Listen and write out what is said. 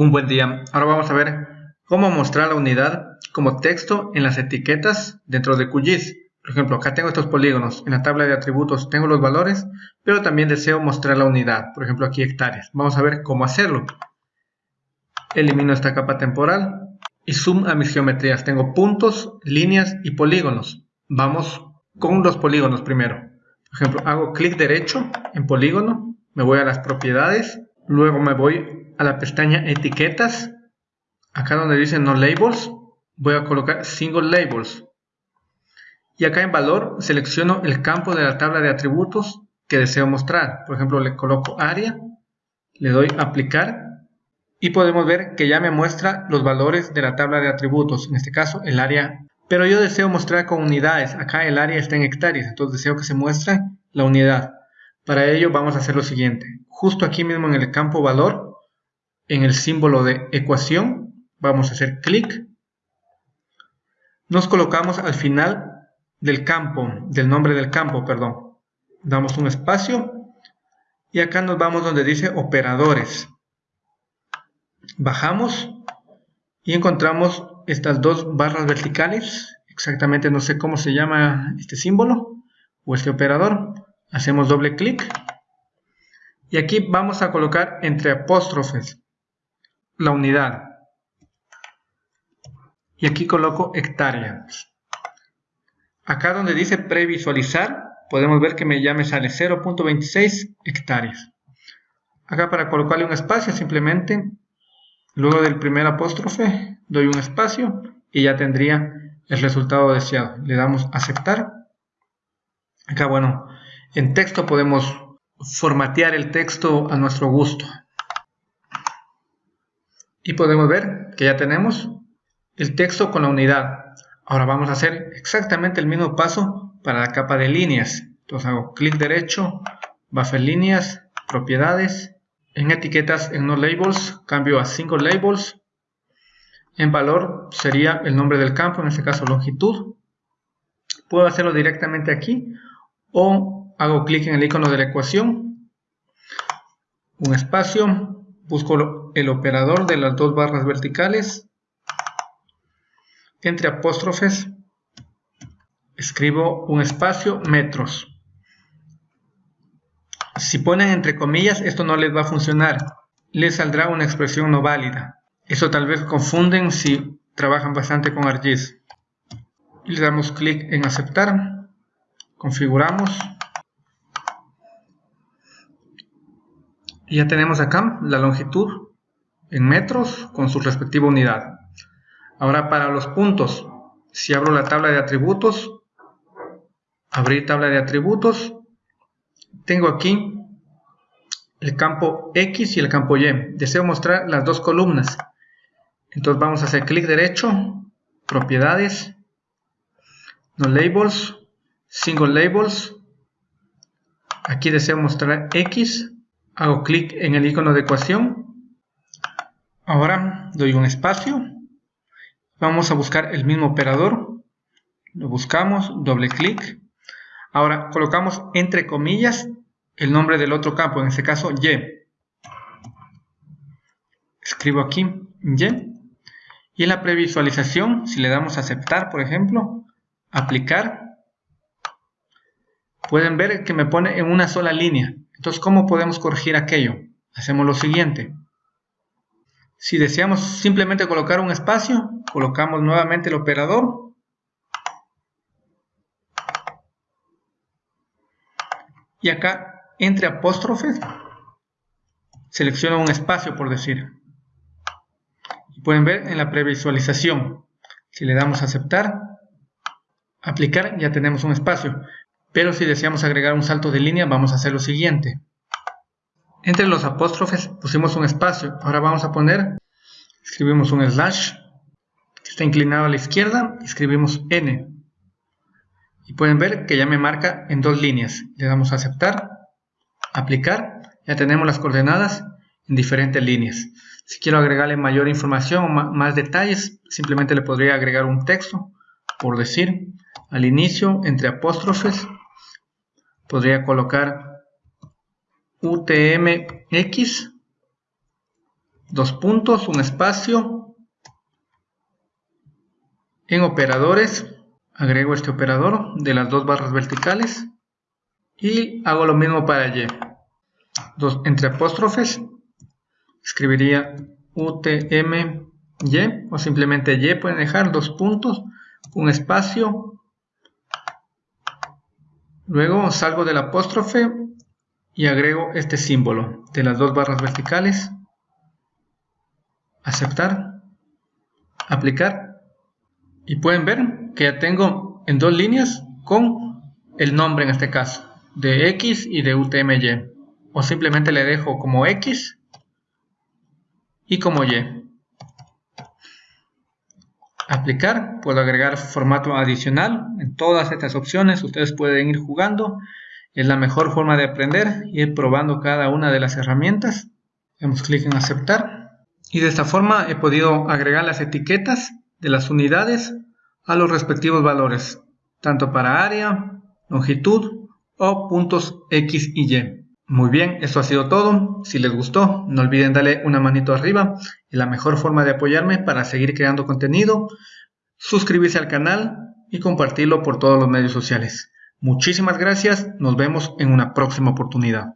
Un buen día. Ahora vamos a ver cómo mostrar la unidad como texto en las etiquetas dentro de QGIS. Por ejemplo, acá tengo estos polígonos. En la tabla de atributos tengo los valores, pero también deseo mostrar la unidad. Por ejemplo, aquí hectáreas. Vamos a ver cómo hacerlo. Elimino esta capa temporal y zoom a mis geometrías. Tengo puntos, líneas y polígonos. Vamos con los polígonos primero. Por ejemplo, hago clic derecho en polígono, me voy a las propiedades, luego me voy a la pestaña etiquetas, acá donde dice no labels, voy a colocar single labels. Y acá en valor selecciono el campo de la tabla de atributos que deseo mostrar. Por ejemplo, le coloco área, le doy aplicar y podemos ver que ya me muestra los valores de la tabla de atributos, en este caso el área. Pero yo deseo mostrar con unidades, acá el área está en hectáreas, entonces deseo que se muestre la unidad. Para ello vamos a hacer lo siguiente, justo aquí mismo en el campo valor en el símbolo de ecuación, vamos a hacer clic, nos colocamos al final del campo, del nombre del campo, perdón, damos un espacio y acá nos vamos donde dice operadores, bajamos y encontramos estas dos barras verticales, exactamente no sé cómo se llama este símbolo o este operador, hacemos doble clic y aquí vamos a colocar entre apóstrofes la unidad. Y aquí coloco hectáreas. Acá donde dice previsualizar, podemos ver que me ya me sale 0.26 hectáreas. Acá para colocarle un espacio, simplemente, luego del primer apóstrofe, doy un espacio y ya tendría el resultado deseado. Le damos aceptar. Acá, bueno, en texto podemos formatear el texto a nuestro gusto y podemos ver que ya tenemos el texto con la unidad. Ahora vamos a hacer exactamente el mismo paso para la capa de líneas. Entonces hago clic derecho, buffer líneas, propiedades, en etiquetas en no labels, cambio a single labels, en valor sería el nombre del campo, en este caso longitud. Puedo hacerlo directamente aquí o hago clic en el icono de la ecuación, un espacio, busco el operador de las dos barras verticales, entre apóstrofes, escribo un espacio metros. Si ponen entre comillas, esto no les va a funcionar, les saldrá una expresión no válida. Eso tal vez confunden si trabajan bastante con ArcGIS. Le damos clic en aceptar, configuramos Y ya tenemos acá la longitud en metros con su respectiva unidad. Ahora para los puntos, si abro la tabla de atributos, abrir tabla de atributos, tengo aquí el campo X y el campo Y. Deseo mostrar las dos columnas. Entonces vamos a hacer clic derecho, propiedades, no labels, single labels. Aquí deseo mostrar X hago clic en el icono de ecuación, ahora doy un espacio, vamos a buscar el mismo operador, lo buscamos, doble clic, ahora colocamos entre comillas el nombre del otro campo, en este caso Y, escribo aquí Y, y en la previsualización, si le damos a aceptar, por ejemplo, aplicar, pueden ver que me pone en una sola línea. Entonces, ¿cómo podemos corregir aquello? Hacemos lo siguiente. Si deseamos simplemente colocar un espacio, colocamos nuevamente el operador. Y acá, entre apóstrofes, selecciono un espacio, por decir. Y pueden ver en la previsualización. Si le damos a aceptar, aplicar, ya tenemos un espacio. Pero si deseamos agregar un salto de línea, vamos a hacer lo siguiente. Entre los apóstrofes pusimos un espacio. Ahora vamos a poner, escribimos un slash, que está inclinado a la izquierda, escribimos n. Y pueden ver que ya me marca en dos líneas. Le damos a aceptar, aplicar, ya tenemos las coordenadas en diferentes líneas. Si quiero agregarle mayor información o más detalles, simplemente le podría agregar un texto, por decir, al inicio, entre apóstrofes, podría colocar UTMX dos puntos, un espacio. En operadores, agrego este operador de las dos barras verticales y hago lo mismo para y. Dos, entre apóstrofes, escribiría utmy o simplemente y, pueden dejar dos puntos, un espacio. Luego salgo del apóstrofe y agrego este símbolo de las dos barras verticales. Aceptar, aplicar. Y pueden ver que ya tengo en dos líneas con el nombre en este caso de X y de UTMY o simplemente le dejo como X y como Y aplicar puedo agregar formato adicional en todas estas opciones ustedes pueden ir jugando es la mejor forma de aprender ir probando cada una de las herramientas damos clic en aceptar y de esta forma he podido agregar las etiquetas de las unidades a los respectivos valores, tanto para área, longitud o puntos X y Y. Muy bien, esto ha sido todo. Si les gustó, no olviden darle una manito arriba. La mejor forma de apoyarme para seguir creando contenido, suscribirse al canal y compartirlo por todos los medios sociales. Muchísimas gracias, nos vemos en una próxima oportunidad.